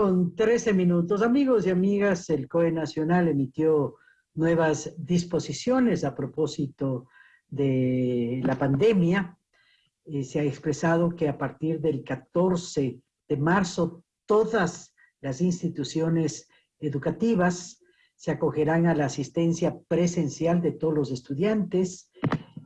con 13 minutos. Amigos y amigas, el COE Nacional emitió nuevas disposiciones a propósito de la pandemia. Eh, se ha expresado que a partir del 14 de marzo todas las instituciones educativas se acogerán a la asistencia presencial de todos los estudiantes.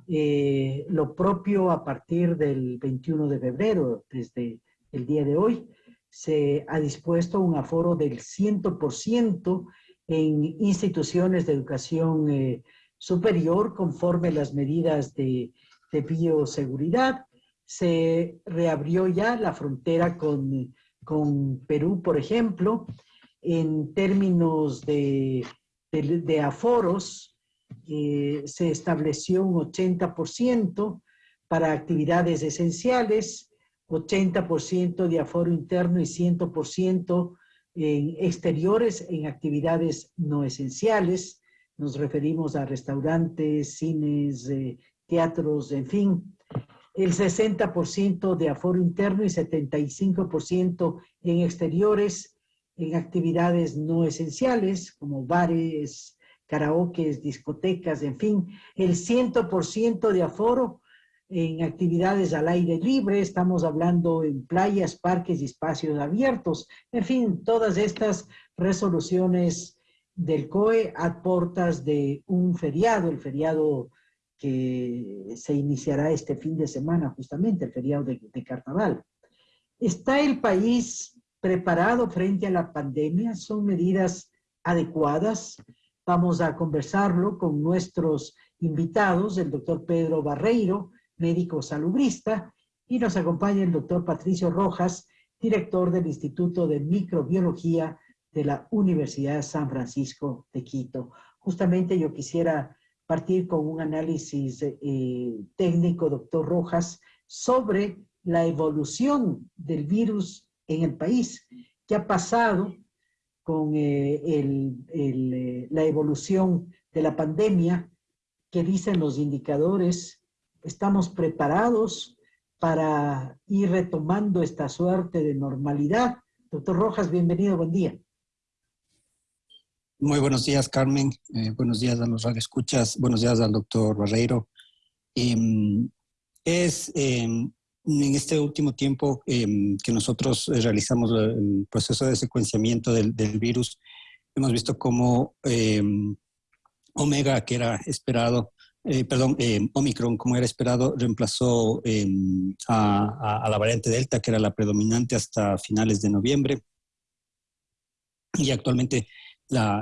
Eh, lo propio a partir del 21 de febrero, desde el día de hoy, se ha dispuesto un aforo del 100% en instituciones de educación eh, superior conforme las medidas de, bioseguridad. Se reabrió ya la frontera con, Perú, por ejemplo, en términos de, aforos, eh, se estableció un 80% para actividades esenciales, 80% de aforo interno y 100% en exteriores en actividades no esenciales. Nos referimos a restaurantes, cines, eh, teatros, en fin. El 60% de aforo interno y 75% en exteriores en actividades no esenciales como bares, karaokes, discotecas, en fin. El 100% de aforo en actividades al aire libre, estamos hablando en playas, parques y espacios abiertos. En fin, todas estas resoluciones del COE a portas de un feriado, el feriado que se iniciará este fin de semana, justamente el feriado de, de Carnaval. ¿Está el país preparado frente a la pandemia? ¿Son medidas adecuadas? Vamos a conversarlo con nuestros invitados, el doctor Pedro Barreiro, médico salubrista, y nos acompaña el doctor Patricio Rojas, director del Instituto de Microbiología de la Universidad San Francisco de Quito. Justamente yo quisiera partir con un análisis eh, técnico, doctor Rojas, sobre la evolución del virus en el país. ¿Qué ha pasado con eh, eh, la evolución de la pandemia? ¿Qué dicen los indicadores estamos preparados para ir retomando esta suerte de normalidad. Doctor Rojas, bienvenido, buen día. Muy buenos días, Carmen. Eh, buenos días a los radioescuchas. Buenos días al doctor Barreiro. Em, es em, en este último tiempo em, que nosotros realizamos el proceso de secuenciamiento del, virus, hemos visto cómo Omega, que era esperado, eh, perdón, eh, Omicron, como era esperado, reemplazó em, a, la variante Delta, que era la predominante hasta finales de noviembre. Y actualmente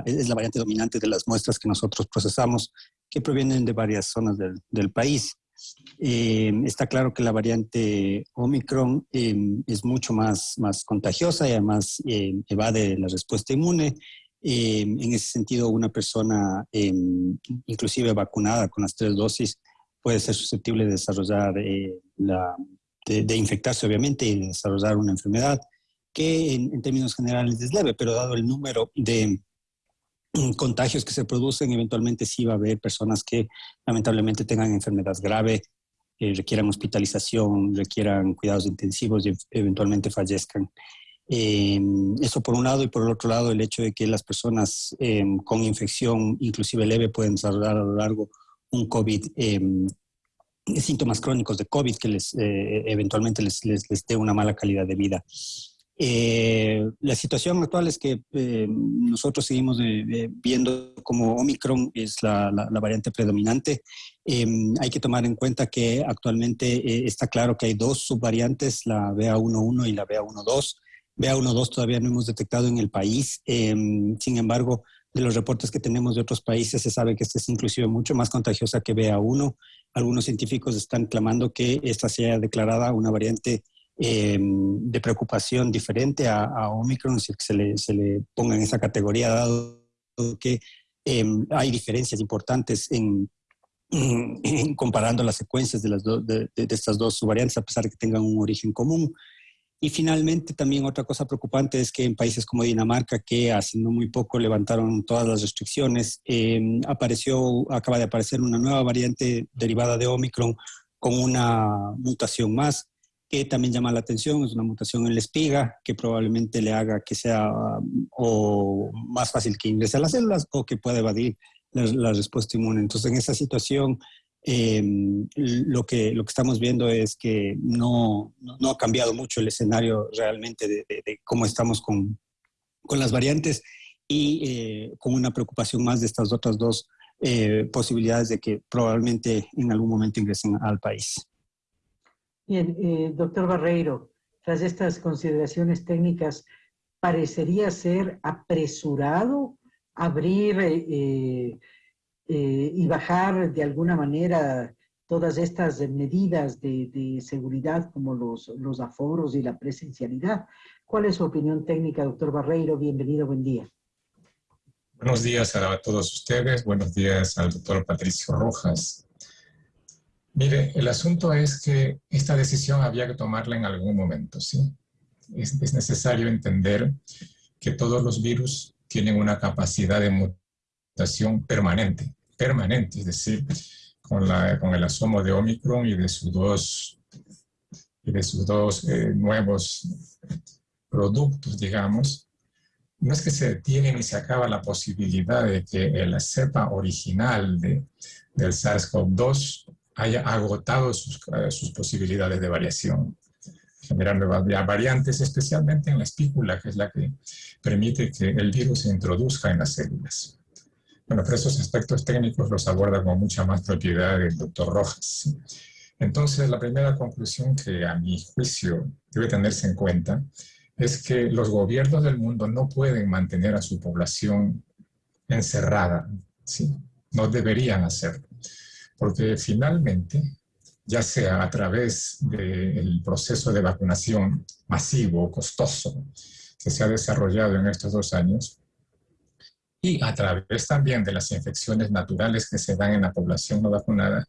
es la variante dominante de las muestras que nosotros procesamos, que provienen de varias zonas del, país. Em, está claro que la variante Omicron em, es mucho más, más contagiosa y además evade la respuesta inmune Em, en ese sentido, una persona em, inclusive vacunada con las tres dosis puede ser susceptible de desarrollar, eh, la, de, infectarse obviamente y desarrollar una enfermedad que en, términos generales es leve, pero dado el número de contagios que se producen, eventualmente sí va a haber personas que lamentablemente tengan enfermedad grave, eh, requieran hospitalización, requieran cuidados intensivos y eventualmente fallezcan. Eh, eso por un lado y por el otro lado el hecho de que las personas em, con infección, inclusive leve, pueden desarrollar a lo largo un COVID, em, síntomas crónicos de COVID que les, eh, eventualmente les, les, les, dé una mala calidad de vida. Eh, la situación actual es que em, nosotros seguimos viendo como Omicron es la, la, variante predominante. hay que tomar en cuenta que actualmente está claro que hay dos subvariantes, la BA11 y la BA12. BA1-2 todavía no hemos detectado en el país. Em, sin embargo, de los reportes que tenemos de otros países se sabe que esta es inclusive mucho más contagiosa que BA1. Algunos científicos están clamando que esta sea declarada una variante em, de preocupación diferente a, Omicron, si se le, se le ponga en esa categoría, dado que em, hay diferencias importantes en, comparando las secuencias de, las de, de, estas dos subvariantes, a pesar de que tengan un origen común. Y finalmente, también otra cosa preocupante es que en países como Dinamarca, que hace no muy poco levantaron todas las restricciones, em, apareció, acaba de aparecer una nueva variante derivada de Omicron con una mutación más que también llama la atención, es una mutación en la espiga que probablemente le haga que sea o más fácil que ingrese a las células o que pueda evadir la, respuesta inmune. Entonces, en esa situación, em, lo, que, lo que estamos viendo es que no, no, ha cambiado mucho el escenario realmente de, cómo estamos con, con, las variantes y eh, con una preocupación más de estas otras dos eh, posibilidades de que probablemente en algún momento ingresen al país. Bien, eh, doctor Barreiro, tras estas consideraciones técnicas, parecería ser apresurado abrir eh, y bajar de alguna manera todas estas medidas de, seguridad como los, los, aforos y la presencialidad. ¿Cuál es su opinión técnica, doctor Barreiro? Bienvenido, buen día. Buenos días a todos ustedes, buenos días al doctor Patricio Rojas. Mire, el asunto es que esta decisión había que tomarla en algún momento, ¿sí? Es, es necesario entender que todos los virus tienen una capacidad de mutación permanente, permanente, es decir, con, el asomo de Omicron y de sus dos, eh, nuevos productos, digamos, no es que se detiene ni se acaba la posibilidad de que la cepa original de, del SARS-CoV-2 haya agotado sus, eh, sus posibilidades de variación, generando variantes, especialmente en la espícula, que es la que permite que el virus se introduzca en las células. Bueno, pero esos aspectos técnicos los aborda con mucha más propiedad el doctor Rojas. Entonces, la primera conclusión que a mi juicio debe tenerse en cuenta es que los gobiernos del mundo no pueden mantener a su población encerrada, ¿sí? no deberían hacerlo porque finalmente, ya sea a través del proceso de vacunación masivo, costoso, que se ha desarrollado en estos dos años, y a través también de las infecciones naturales que se dan en la población no vacunada,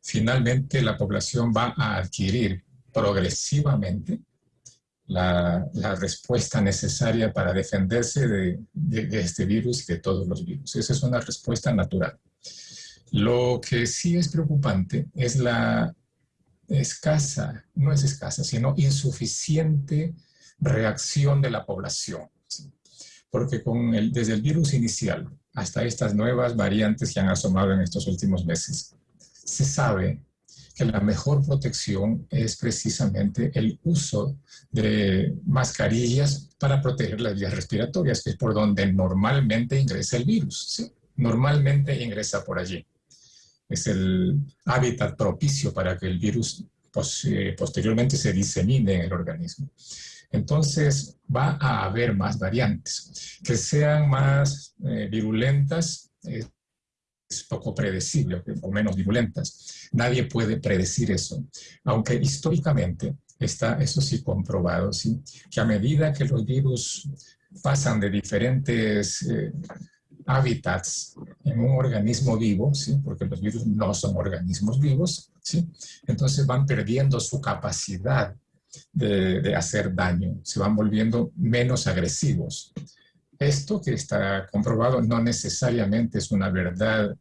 finalmente la población va a adquirir progresivamente la, respuesta necesaria para defenderse de, de, este virus y de todos los virus. Esa es una respuesta natural. Lo que sí es preocupante es la escasa, no es escasa, sino insuficiente reacción de la población. Porque con el, desde el virus inicial hasta estas nuevas variantes que han asomado en estos últimos meses, se sabe que la mejor protección es precisamente el uso de mascarillas para proteger las vías respiratorias, que es por donde normalmente ingresa el virus. Normalmente ingresa por allí es el hábitat propicio para que el virus eh, posteriormente se disemine en el organismo. Entonces va a haber más variantes. Que sean más eh, virulentas es, poco predecible, o menos virulentas. Nadie puede predecir eso. Aunque históricamente está, eso sí, comprobado, ¿sí? que a medida que los virus pasan de diferentes... Eh, hábitats en un organismo vivo, ¿sí? porque los virus no son organismos vivos, ¿sí? entonces van perdiendo su capacidad de, hacer daño, se van volviendo menos agresivos. Esto que está comprobado no necesariamente es una verdad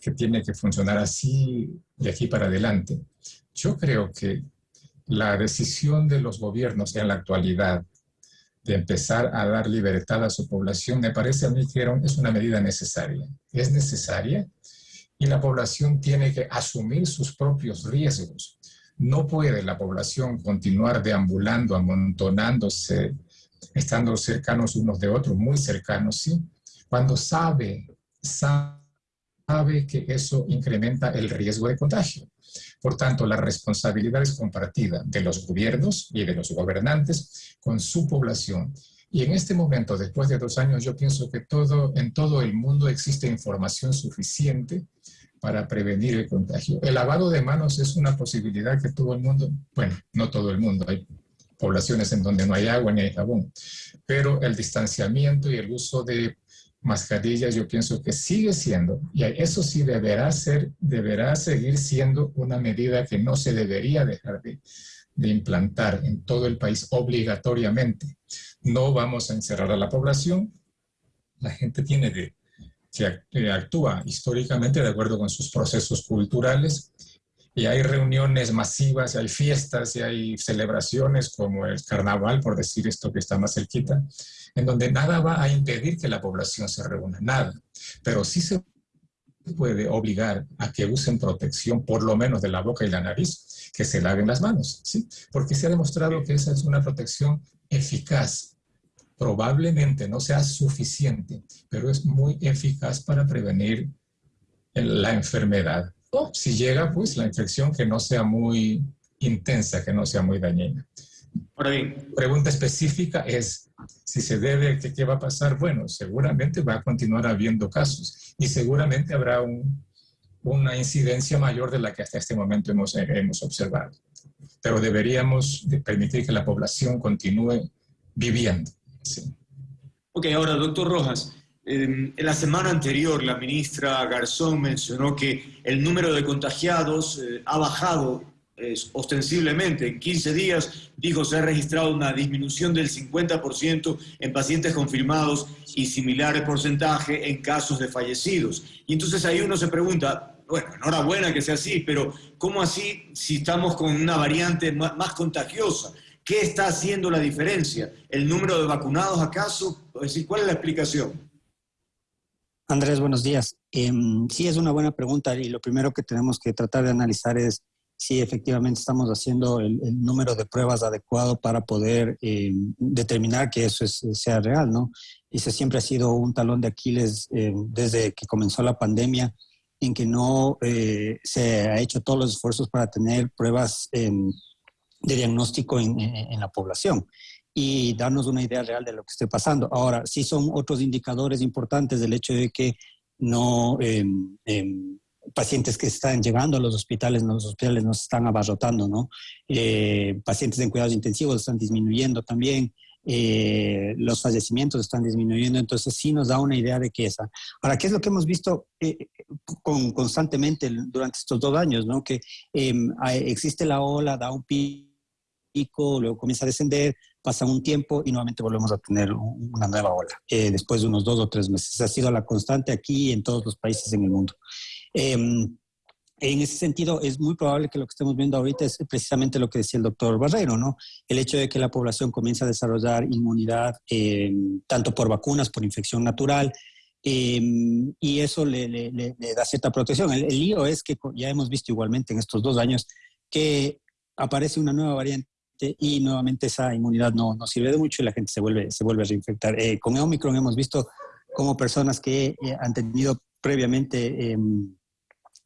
que tiene que funcionar así de aquí para adelante. Yo creo que la decisión de los gobiernos en la actualidad de empezar a dar libertad a su población, me parece a mí que es una medida necesaria. Es necesaria y la población tiene que asumir sus propios riesgos. No puede la población continuar deambulando, amontonándose, estando cercanos unos de otros, muy cercanos, ¿sí? Cuando sabe, sabe que eso incrementa el riesgo de contagio. Por tanto, la responsabilidad es compartida de los gobiernos y de los gobernantes con su población. Y en este momento, después de dos años, yo pienso que todo, en todo el mundo existe información suficiente para prevenir el contagio. El lavado de manos es una posibilidad que todo el mundo, bueno, no todo el mundo, hay poblaciones en donde no hay agua ni hay jabón, pero el distanciamiento y el uso de mascarillas, yo pienso que sigue siendo, y eso sí deberá ser, deberá seguir siendo una medida que no se debería dejar de, implantar en todo el país obligatoriamente. No vamos a encerrar a la población, la gente tiene que, que actúa históricamente de acuerdo con sus procesos culturales y hay reuniones masivas, y hay fiestas, y hay celebraciones como el carnaval, por decir esto que está más cerquita, en donde nada va a impedir que la población se reúna, nada. Pero sí se puede obligar a que usen protección, por lo menos de la boca y la nariz, que se laven las manos, ¿sí? Porque se ha demostrado que esa es una protección eficaz. Probablemente no sea suficiente, pero es muy eficaz para prevenir la enfermedad. O si llega, pues la infección que no sea muy intensa, que no sea muy dañina. Ahora bien, pregunta específica es si se debe, ¿qué, ¿qué va a pasar? Bueno, seguramente va a continuar habiendo casos y seguramente habrá un, una incidencia mayor de la que hasta este momento hemos, hemos observado. Pero deberíamos permitir que la población continúe viviendo. Sí. Ok, ahora, doctor Rojas, en la semana anterior la ministra Garzón mencionó que el número de contagiados eh, ha bajado ostensiblemente en 15 días, dijo se ha registrado una disminución del 50% en pacientes confirmados y similares porcentaje en casos de fallecidos. Y entonces ahí uno se pregunta, bueno, enhorabuena que sea así, pero ¿cómo así si estamos con una variante más, contagiosa? ¿Qué está haciendo la diferencia? ¿El número de vacunados acaso? Es decir, ¿cuál es la explicación? Andrés, buenos días. Em, sí, es una buena pregunta y lo primero que tenemos que tratar de analizar es si efectivamente estamos haciendo el, número de pruebas adecuado para poder eh, determinar que eso sea real, ¿no? Y ese siempre ha sido un talón de Aquiles eh, desde que comenzó la pandemia, en que no eh, se ha hecho todos los esfuerzos para tener pruebas em, de diagnóstico en, en, la población y darnos una idea real de lo que esté pasando. Ahora, sí son otros indicadores importantes del hecho de que no em, em, pacientes que están llegando a los hospitales, los hospitales no se están abarrotando, ¿no? Eh, pacientes en cuidados intensivos están disminuyendo también, eh, los fallecimientos están disminuyendo, entonces sí nos da una idea de qué es. Ahora, ¿qué es lo que hemos visto eh, con, constantemente durante estos dos años, ¿no? Que em, existe la ola, da un pico, luego comienza a descender, pasa un tiempo y nuevamente volvemos a tener una nueva ola, después de unos dos o tres meses. Ha sido la constante aquí y en todos los países en el mundo. Em, en ese sentido, es muy probable que lo que estemos viendo ahorita es precisamente lo que decía el doctor Barrero, ¿no? El hecho de que la población comienza a desarrollar inmunidad em, tanto por vacunas, por infección natural, em, y eso le, da cierta protección. El, lío es que ya hemos visto igualmente en estos dos años que aparece una nueva variante y nuevamente esa inmunidad no, no sirve de mucho y la gente se vuelve, se vuelve a reinfectar. Eh, con Omicron hemos visto como personas que eh, han tenido previamente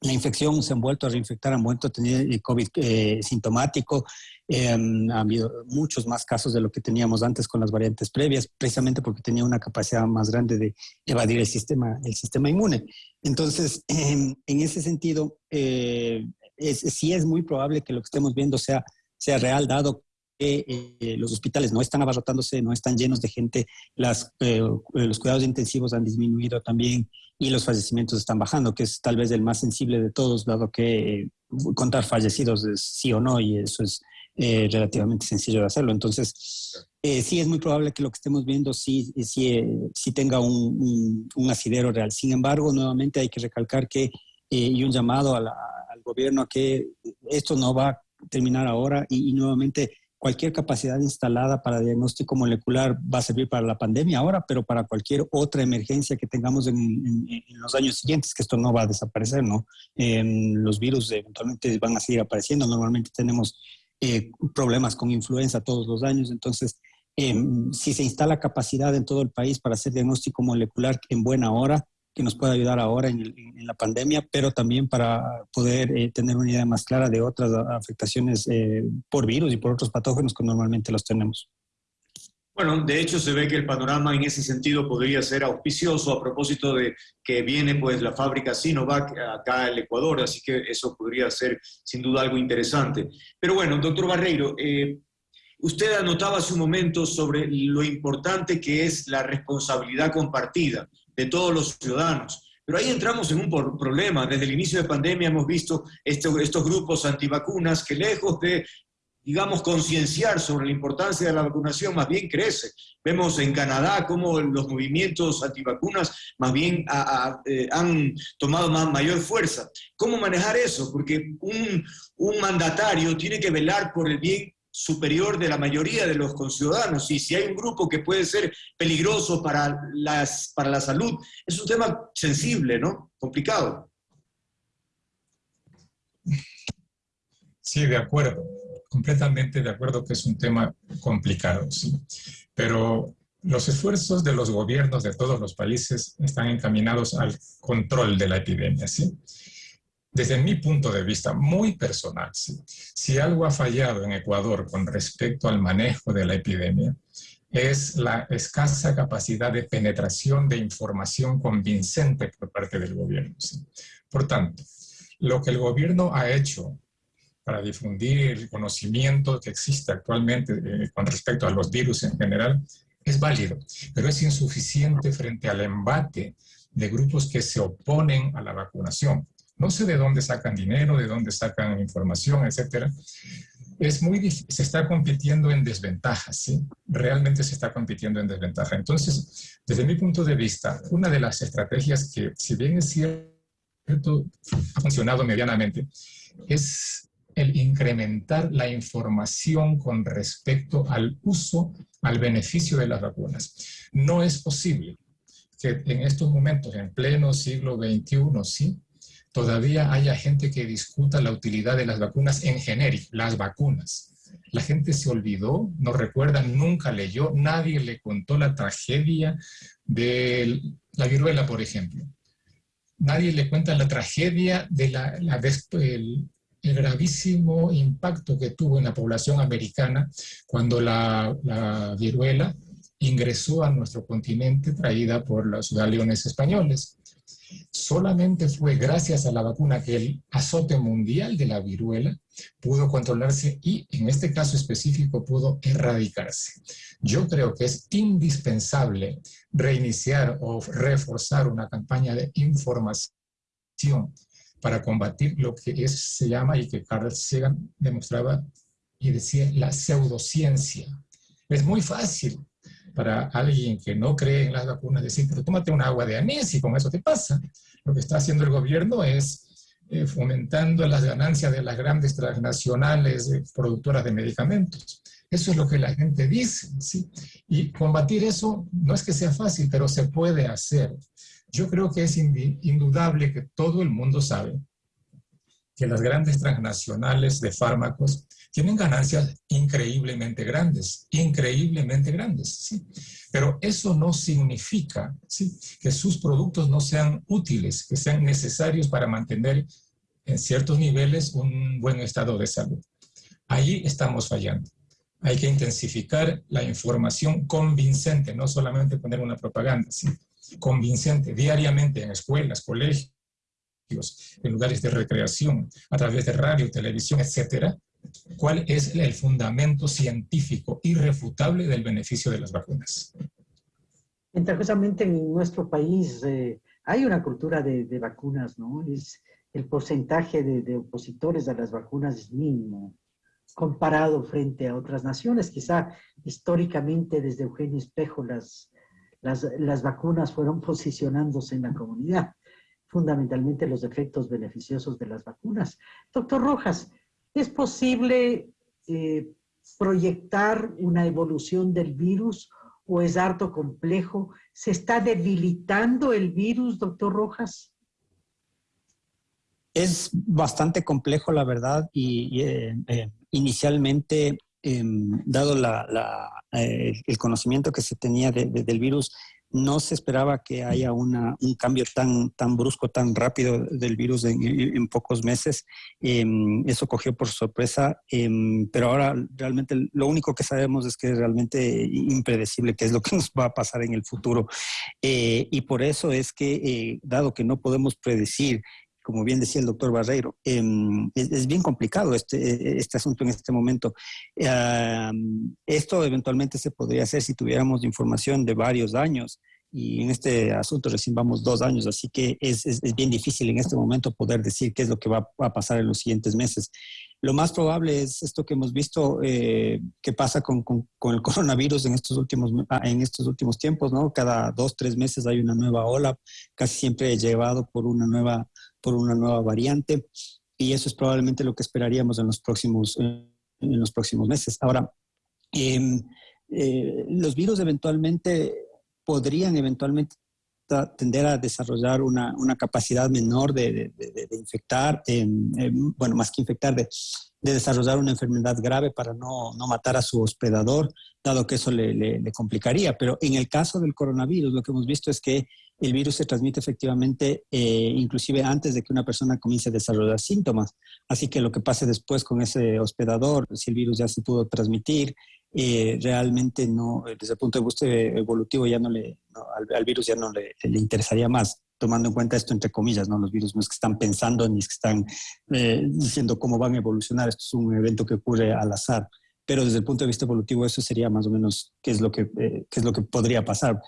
la infección se han vuelto a reinfectar, han vuelto a tener eh, COVID eh, sintomático. Eh, han habido muchos más casos de lo que teníamos antes con las variantes previas, precisamente porque tenía una capacidad más grande de evadir el sistema, el sistema inmune. Entonces, en ese sentido, sí es muy probable que lo que estemos viendo sea, sea real, dado que los hospitales no están abarrotándose, no están llenos de gente, las, los cuidados intensivos han disminuido también, y los fallecimientos están bajando, que es tal vez el más sensible de todos, dado que eh, contar fallecidos es sí o no y eso es eh, relativamente sencillo de hacerlo. Entonces, eh, sí es muy probable que lo que estemos viendo sí, sí, sí tenga un, un, asidero real. Sin embargo, nuevamente hay que recalcar que, y un llamado al gobierno a que esto no va a terminar ahora y, y nuevamente cualquier capacidad instalada para diagnóstico molecular va a servir para la pandemia ahora, pero para cualquier otra emergencia que tengamos en, los años siguientes, que esto no va a desaparecer, ¿no? los virus eventualmente van a seguir apareciendo. Normalmente tenemos eh, problemas con influenza todos los años, entonces em, si se instala capacidad en todo el país para hacer diagnóstico molecular en buena hora, que nos pueda ayudar ahora en, la pandemia, pero también para poder eh, tener una idea más clara de otras afectaciones eh, por virus y por otros patógenos que normalmente los tenemos. Bueno, de hecho se ve que el panorama en ese sentido podría ser auspicioso a propósito de que viene pues la fábrica Sinovac acá al Ecuador, así que eso podría ser sin duda algo interesante. Pero bueno, doctor Barreiro, eh, usted anotaba hace un momento sobre lo importante que es la responsabilidad compartida de todos los ciudadanos. Pero ahí entramos en un problema. Desde el inicio de pandemia hemos visto estos grupos antivacunas que lejos de digamos, concienciar sobre la importancia de la vacunación más bien crece. Vemos en Canadá cómo los movimientos antivacunas más bien eh, han tomado más, mayor fuerza. ¿Cómo manejar eso? Porque un mandatario tiene que velar por el bien superior de la mayoría de los conciudadanos. Y si hay un grupo que puede ser peligroso para, las, para la salud, es un tema sensible, ¿no? Complicado. Sí, de acuerdo. Completamente de acuerdo que es un tema complicado, sí. Pero los esfuerzos de los gobiernos de todos los países están encaminados al control de la epidemia, ¿sí? Desde mi punto de vista muy personal, si algo ha fallado en Ecuador con respecto al manejo de la epidemia, es la escasa capacidad de penetración de información convincente por parte del gobierno. Por tanto, lo que el gobierno ha hecho para difundir el conocimiento que existe actualmente eh, con respecto a los virus en general es válido, pero es insuficiente frente al embate de grupos que se oponen a la vacunación. No sé de dónde sacan dinero, de dónde sacan información, etcétera. Es muy difícil, se está compitiendo en desventaja, ¿sí? Realmente se está compitiendo en desventaja. Entonces, desde mi punto de vista, una de las estrategias que, si bien es cierto, ha funcionado medianamente, es el incrementar la información con respecto al uso, al beneficio de las vacunas. No es posible que en estos momentos, en pleno siglo XXI, sí, todavía haya gente que discuta la utilidad de las vacunas en genérico, las vacunas. La gente se olvidó, no recuerda, nunca leyó, nadie le contó la tragedia de la viruela, por ejemplo. Nadie le cuenta la tragedia de la, el, gravísimo impacto que tuvo en la población americana cuando la, la viruela ingresó a nuestro continente traída por los galeones españoles. Solamente fue gracias a la vacuna que el azote mundial de la viruela pudo controlarse y en este caso específico pudo erradicarse. Yo creo que es indispensable reiniciar o reforzar una campaña de información para combatir lo que se llama y que Carl Sagan demostraba y decía la pseudociencia. Es muy fácil para alguien que no cree en las vacunas decir, pero tómate un agua de anís y con eso te pasa. Lo que está haciendo el gobierno es eh, fomentando las ganancias de las grandes transnacionales eh, productoras de medicamentos. Eso es lo que la gente dice. Y combatir eso no es que sea fácil, pero se puede hacer. Yo creo que es indudable que todo el mundo sabe que las grandes transnacionales de fármacos tienen ganancias increíblemente grandes, increíblemente grandes, ¿sí? Pero eso no significa ¿sí? que sus productos no sean útiles, que sean necesarios para mantener en ciertos niveles un buen estado de salud. Ahí estamos fallando. Hay que intensificar la información convincente, no solamente poner una propaganda, ¿sí? convincente diariamente en escuelas, colegios, en lugares de recreación, a través de radio, televisión, etcétera, cuál es el fundamento científico irrefutable del beneficio de las vacunas. Interesantemente en nuestro país eh, hay una cultura de, vacunas, ¿no? Es, el porcentaje de, opositores a las vacunas es mínimo comparado frente a otras naciones. Quizá históricamente desde Eugenio Espejo las, las, las vacunas fueron posicionándose en la comunidad, fundamentalmente los efectos beneficiosos de las vacunas. Doctor Rojas, ¿Es posible eh, proyectar una evolución del virus o es harto complejo? ¿Se está debilitando el virus, doctor Rojas? Es bastante complejo, la verdad, y, eh, eh, inicialmente, em, dado el conocimiento que se tenía del virus, no se esperaba que haya un cambio tan, tan brusco, tan rápido del virus en, pocos meses. Em, eso cogió por sorpresa, em, pero ahora realmente lo único que sabemos es que es realmente impredecible qué es lo que nos va a pasar en el futuro. Eh, y por eso es que, eh, dado que no podemos predecir como bien decía el doctor Barreiro, em, es, bien complicado este, este asunto en este momento. esto eventualmente se podría hacer si tuviéramos información de varios años y en este asunto recién vamos dos años, así que es, es, bien difícil en este momento poder decir qué es lo que va, a pasar en los siguientes meses. Lo más probable es esto que hemos visto eh, que pasa con, con, con, el coronavirus en estos, últimos, ah, en estos últimos tiempos, ¿no? Cada dos, tres meses hay una nueva ola, casi siempre llevado por una nueva, por una nueva variante, y eso es probablemente lo que esperaríamos en los próximos, en los próximos meses. Ahora, em, eh, los virus eventualmente podrían eventualmente tender a desarrollar una, una capacidad menor de, infectar, bueno, más que infectar, de, desarrollar una enfermedad grave para no, no, matar a su hospedador, dado que eso le, complicaría. Pero en el caso del coronavirus, lo que hemos visto es que el virus se transmite efectivamente eh, inclusive antes de que una persona comience a desarrollar síntomas. Así que lo que pase después con ese hospedador, si el virus ya se pudo transmitir, eh, realmente no, eh, desde el punto de vista evolutivo ya no le, al, virus ya no le, interesaría más, tomando en cuenta esto entre comillas, ¿no? Los virus no es que están pensando ni es que están eh, diciendo cómo van a evolucionar, esto es un evento que ocurre al azar, pero desde el punto de vista evolutivo eso sería más o menos qué es lo que, qué es lo que podría pasar.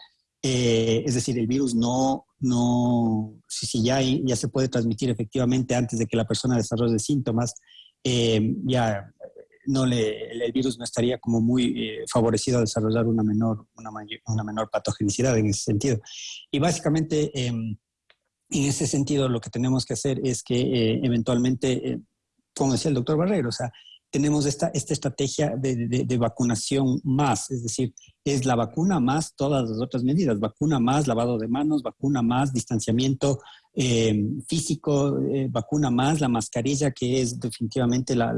Es decir, el virus no, no si, si ya, ya se puede transmitir efectivamente antes de que la persona desarrolle síntomas, ya no le, el virus no estaría como muy eh, favorecido a desarrollar una menor, una, una, menor patogenicidad en ese sentido. Y básicamente, em, en ese sentido, lo que tenemos que hacer es que eh, eventualmente, eh, como decía el doctor Barrero, o sea, tenemos esta, esta estrategia de, vacunación más, es decir, es la vacuna más todas las otras medidas, vacuna más lavado de manos, vacuna más distanciamiento em, físico, vacuna más la mascarilla, que es definitivamente la,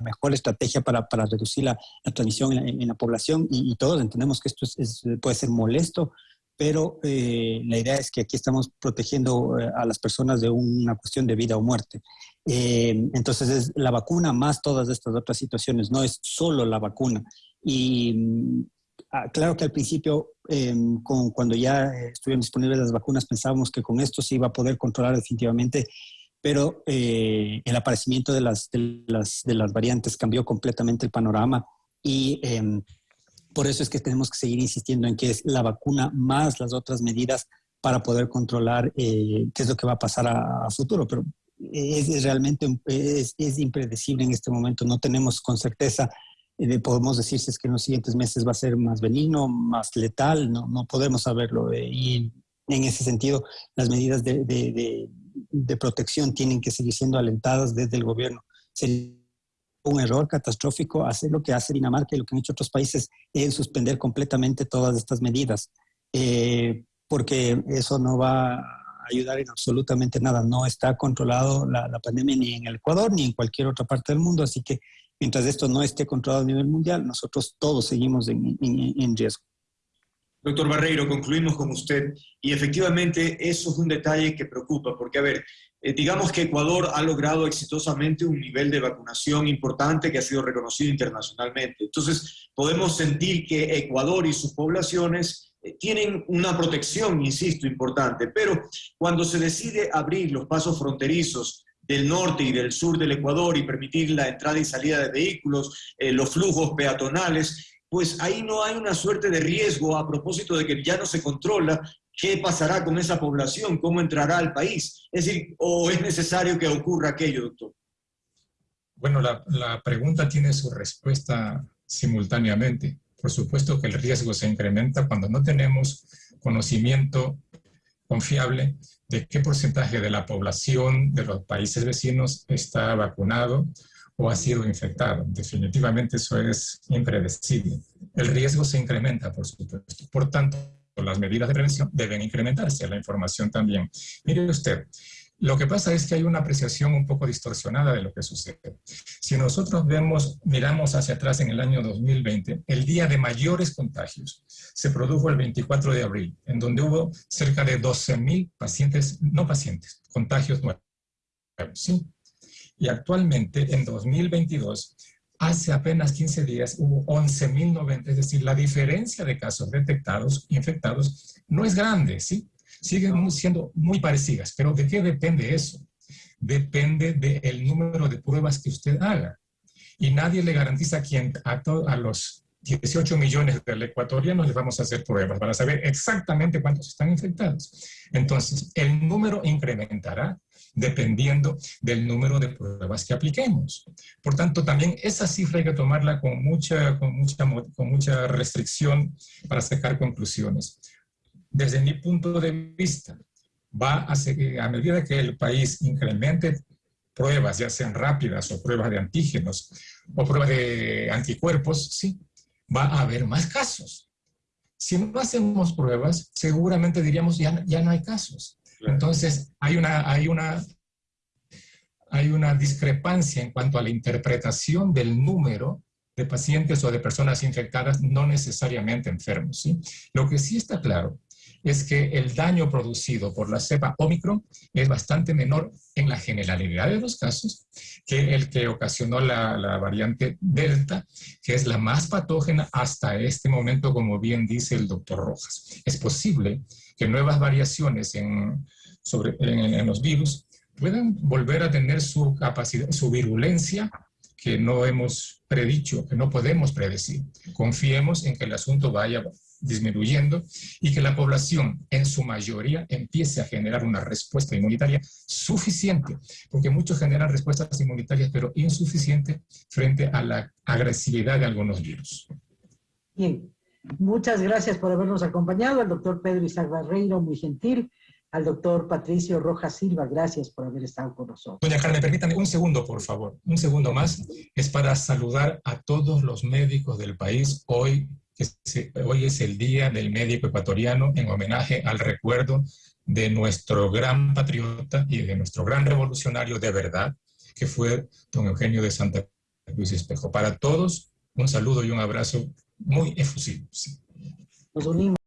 mejor estrategia para, para reducir la, la transmisión en la, población y, todos entendemos que esto es, puede ser molesto, pero eh, la idea es que aquí estamos protegiendo eh, a las personas de una cuestión de vida o muerte. Eh, entonces es la vacuna más todas estas otras situaciones, no es solo la vacuna. Y mm, ah, claro que al principio, con, cuando ya estuvieron disponibles las vacunas, pensábamos que con esto se iba a poder controlar definitivamente pero eh, el aparecimiento de las, de, las, de las variantes cambió completamente el panorama y em, por eso es que tenemos que seguir insistiendo en que es la vacuna más las otras medidas para poder controlar eh, qué es lo que va a pasar a, futuro. Pero es, realmente es, es, impredecible en este momento. No tenemos con certeza, eh, podemos decir si es que en los siguientes meses va a ser más benigno, más letal, no, no podemos saberlo. y en ese sentido, las medidas de, de protección tienen que seguir siendo alentadas desde el gobierno. Un error catastrófico hacer lo que hace Dinamarca y lo que han hecho otros países, es suspender completamente todas estas medidas, eh, porque eso no va a ayudar en absolutamente nada. No está controlado la, pandemia ni en el Ecuador ni en cualquier otra parte del mundo, así que mientras esto no esté controlado a nivel mundial, nosotros todos seguimos en riesgo. Doctor Barreiro, concluimos con usted y efectivamente eso es un detalle que preocupa, porque a ver, eh, digamos que Ecuador ha logrado exitosamente un nivel de vacunación importante que ha sido reconocido internacionalmente. Entonces, podemos sentir que Ecuador y sus poblaciones eh, tienen una protección, insisto, importante, pero cuando se decide abrir los pasos fronterizos del norte y del sur del Ecuador y permitir la entrada y salida de vehículos, eh, los flujos peatonales, pues ahí no hay una suerte de riesgo a propósito de que ya no se controla qué pasará con esa población, cómo entrará al país. Es decir, ¿o es necesario que ocurra aquello, doctor? Bueno, la, la pregunta tiene su respuesta simultáneamente. Por supuesto que el riesgo se incrementa cuando no tenemos conocimiento confiable de qué porcentaje de la población de los países vecinos está vacunado o ha sido infectado. Definitivamente eso es impredecible. El riesgo se incrementa, por supuesto. Por tanto, las medidas de prevención deben incrementarse, la información también. Mire usted, lo que pasa es que hay una apreciación un poco distorsionada de lo que sucede. Si nosotros vemos, miramos hacia atrás en el año 2020, el día de mayores contagios se produjo el 24 de abril, en donde hubo cerca de 12.000 pacientes, no pacientes, contagios nuevos. ¿sí? Y actualmente, en 2022, hace apenas 15 días hubo 11.090, es decir, la diferencia de casos detectados, infectados, no es grande, ¿sí? Siguen siendo muy parecidas, pero ¿de qué depende eso? Depende del número de pruebas que usted haga. Y nadie le garantiza a, quien, a, a los 18 millones de ecuatorianos les vamos a hacer pruebas para saber exactamente cuántos están infectados. Entonces, el número incrementará dependiendo del número de pruebas que apliquemos. Por tanto, también esa cifra hay que tomarla con mucha, con mucha, con mucha restricción para sacar conclusiones. Desde mi punto de vista, va a, seguir, a medida que el país incremente pruebas, ya sean rápidas o pruebas de antígenos o pruebas de anticuerpos, sí, va a haber más casos. Si no hacemos pruebas, seguramente diríamos ya, ya no hay casos. Entonces, hay una, hay, una, hay una discrepancia en cuanto a la interpretación del número de pacientes o de personas infectadas no necesariamente enfermos. Lo que sí está claro es que el daño producido por la cepa Omicron es bastante menor en la generalidad de los casos que el que ocasionó la, variante Delta, que es la más patógena hasta este momento, como bien dice el doctor Rojas. Es posible que nuevas variaciones en, sobre, en, los virus puedan volver a tener su capacidad, su virulencia que no hemos predicho, que no podemos predecir. Confiemos en que el asunto vaya disminuyendo y que la población en su mayoría empiece a generar una respuesta inmunitaria suficiente, porque muchos generan respuestas inmunitarias pero insuficientes frente a la agresividad de algunos virus. Bien, muchas gracias por habernos acompañado, al doctor Pedro Isaac Barreiro, muy gentil, al doctor Patricio Rojas Silva, gracias por haber estado con nosotros. Doña Carmen, permítame un segundo, por favor, un segundo más, es para saludar a todos los médicos del país. Hoy hoy es el Día del Médico Ecuatoriano en homenaje al recuerdo de nuestro gran patriota y de nuestro gran revolucionario de verdad, que fue don Eugenio de Santa Cruz Espejo. Para todos, un saludo y un abrazo muy efusivo. Nos unimos.